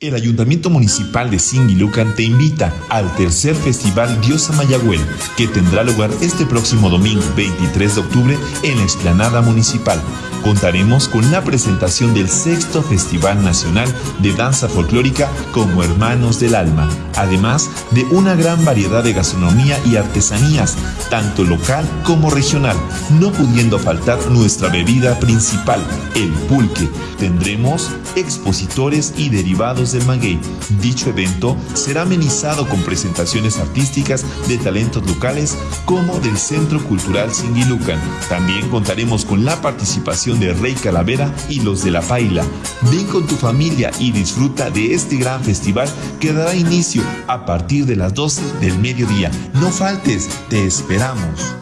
El Ayuntamiento Municipal de Singilucan te invita al tercer Festival Diosa Mayagüel, que tendrá lugar este próximo domingo 23 de octubre en la Explanada Municipal. Contaremos con la presentación del sexto Festival Nacional de Danza Folclórica como Hermanos del Alma, además de una gran variedad de gastronomía y artesanías, tanto local como regional, no pudiendo faltar nuestra bebida principal, el pulque. Tendremos expositores y derivados del maguey. Dicho evento será amenizado con presentaciones artísticas de talentos locales como del Centro Cultural Singilucan. También contaremos con la participación de Rey Calavera y los de La Paila. Ven con tu familia y disfruta de este gran festival que dará inicio a partir de las 12 del mediodía. No faltes, te esperamos.